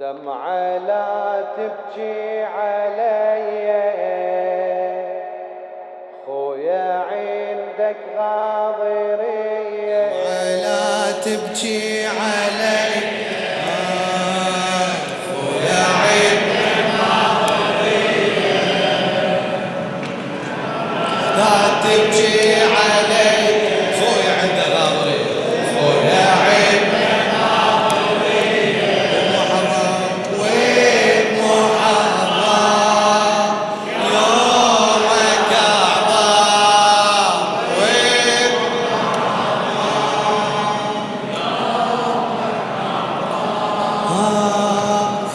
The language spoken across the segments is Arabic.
دمعة لا تبكي علي. خويا عندك غاضرية. لا تبكي علي. خويا عندك غاضرية. تبكي علي.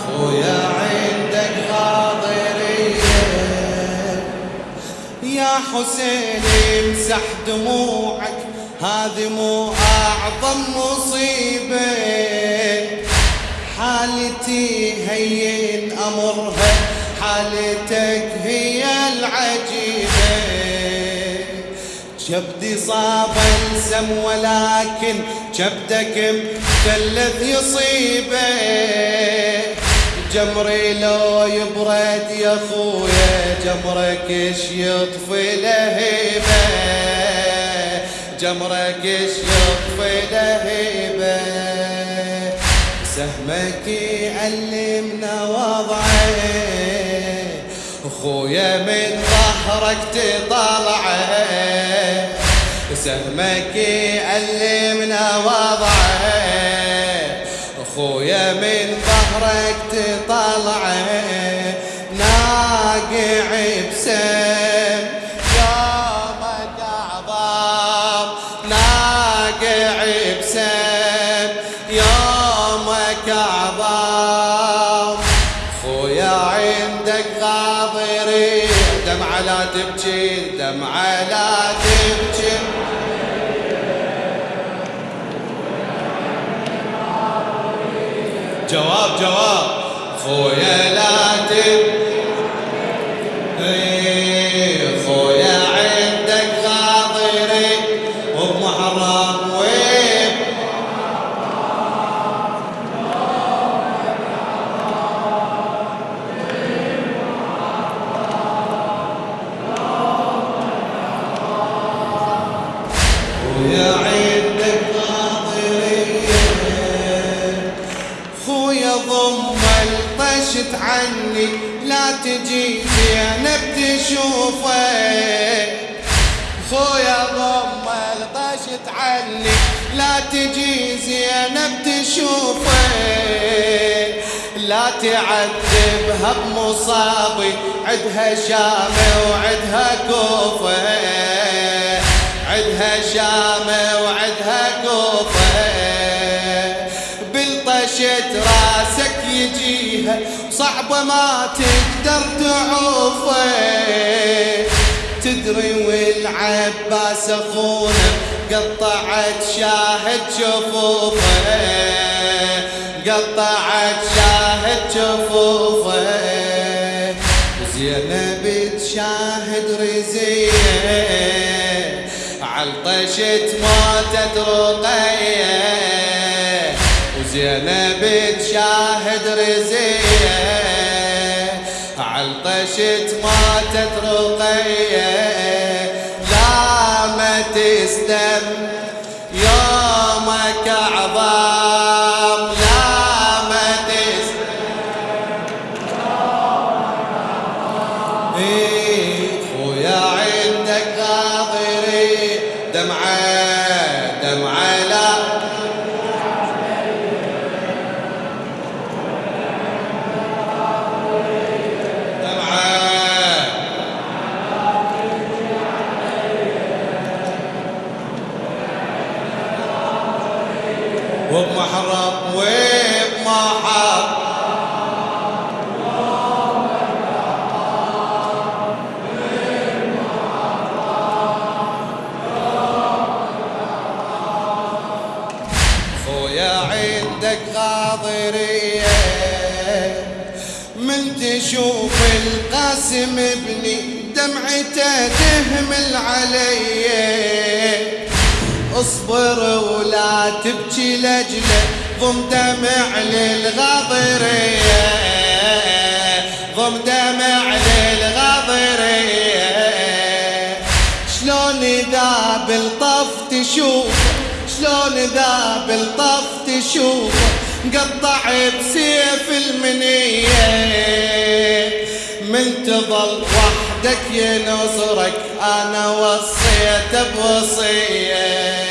خويا عندك غاضرية يا حسين امسح دموعك هذه مو أعظم مصيبة. حالتي هين أمرها حالتك هي العجيبة. جبدي صاب السم ولكن جبدك مثلث يصيبه. جمري لو يبرد يا خويا جمرك إيش يطفي لهيبة؟ جمرك إيش يطفي لهيبة؟ سهمك يعلمنا وضعه. اخويا من ظهرك تطلعه سهمك يعلمنا وضعه اخويا من ظهرك تطلعه ناقع بسم جواب جواب. خويا لا تبكي الطشت عني. لا تجي زينب تشوفك خويا ضم الطشت عني. لا تجي زينب تشوفك لا تعذبها بمصابي. عدها شامة وعدها كوفة. عدها شامة وعدها كوفة. بلطشة راسك يجيها صعبة ما تقدر تعوفه. تدري والعباس أخونا قطعت شاهد شفوفه. قطعت شاهد شفوفه. زينب تشاهد رزيه علطشت موتت رقيه وزينب تشاهد رزية. علطشت موتت رقية. لا ما تسلم يومك اعظم لا ما تسلم. إيه، خويا عندك غاضري دمعة القاسم ابني دمعته تهمل علي. اصبر ولا تبكي لجله ضم دمع للغاضرين يضم دمع للغضرية شلون ذا بالطف تشوف شلون ذا بالطف تشوف قطع بسيف المنية. من تظل وحدك ينصرك أنا وصيت بوصية.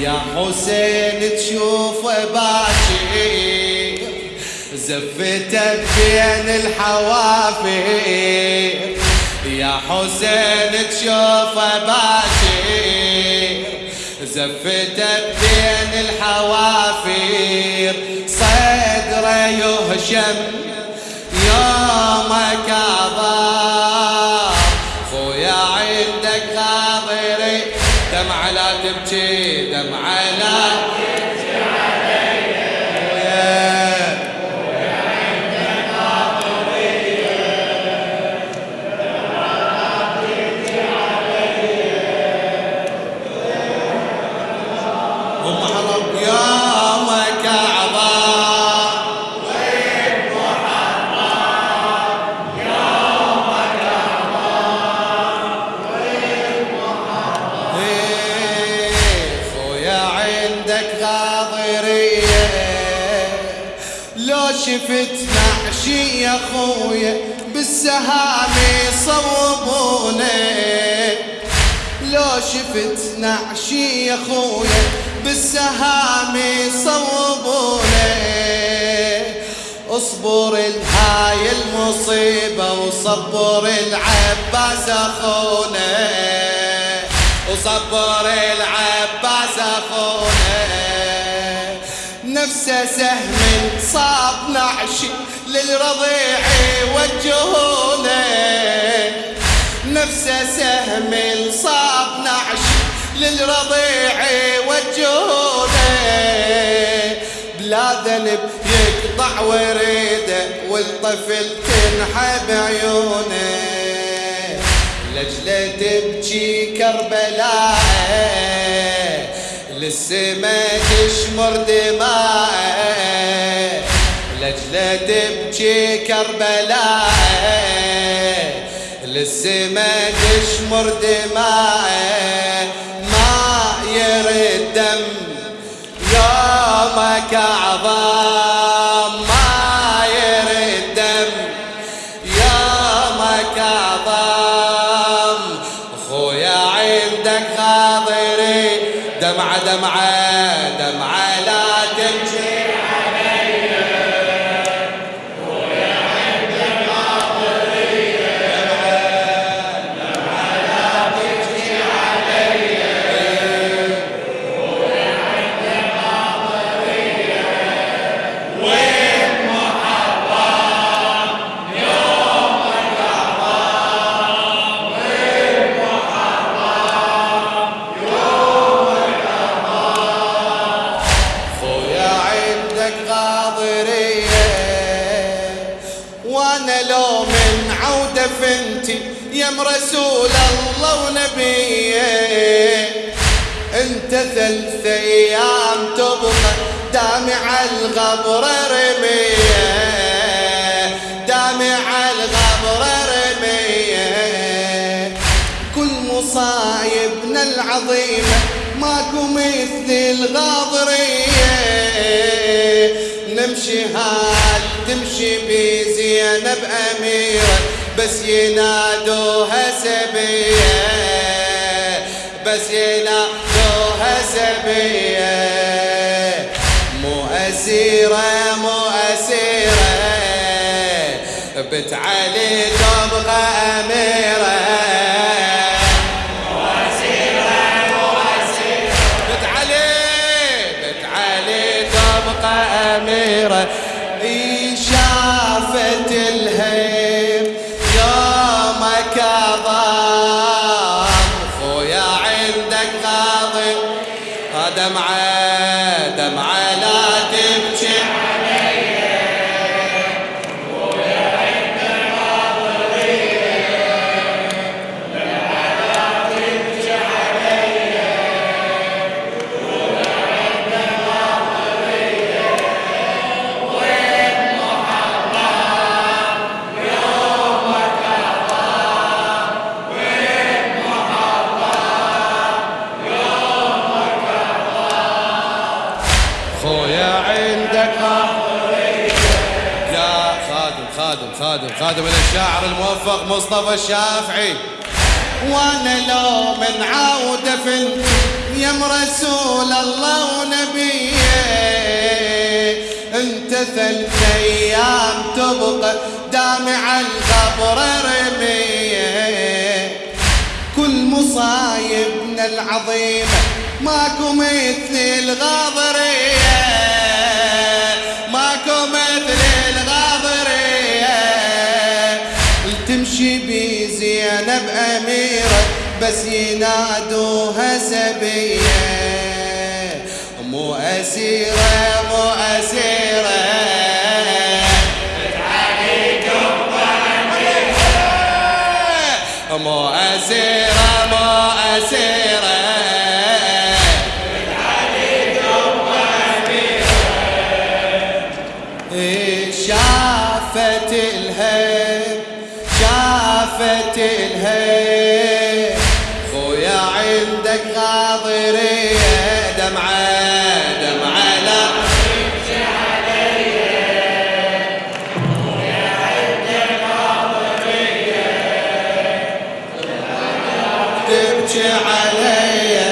يا حسين تشوف باكي زفتك بين الحوافر يا حسين تشوف باكي زفتك بين الحوافر صدره يهشم دمعة لا شفت نعشي يا خويا بالسهام يصوبونه لو شفت نعشي يا خويا بالسهام يصوبونه اصبر الهاي المصيبة وصبر العباس أخونا. وصبر العباس أخونا. نفسه سهم صاب نعشي للرضيع وجهونه. نفسه سهم صاب نعشي للرضيع وجهونه. بلا ذنب يقطع وريده والطفل تنحب عيونه لجلة تبكي كربلاء للسما تشمر دماء. لجلة تبكي كربلاء للسما تشمر دماء ما يرد دم يومك عظام ما يرد دم يومك عظام. خويا عندك خاطري دمعة دمعة دمعة لا تمشي فنتي يم رسول الله ونبيه انت ثلاث أيام تبقى دامع الغبر رميه دامع الغبر رميه كل مصايبنا العظيمة ماكو مثل الغاضرية نمشي هال تمشي بزينب أميرة. بس ينادوها سبية بس ينادوها سبية مو أسيرة مو أسيرة بت علي تبغى أميرة تبقى أميرة. يا خادم خادم خادم خادم الشاعر الموفق مصطفى الشافعي. وأنا لو من عودة في يم رسول الله ونبيه أنت ثلاث أيام تبقى دامع القبر رميه. كل مصايبنا العظيمة ماكو مثل الغاضرية بزينب أميرة بس ينادوها سبية. مو أسيرة مو أسيرة. مو أسيرة مو أسيرة. إيه شافت الهيب عرفت الهي خويا عندك غاضرية. دمعة دمعة لا. تبكي علي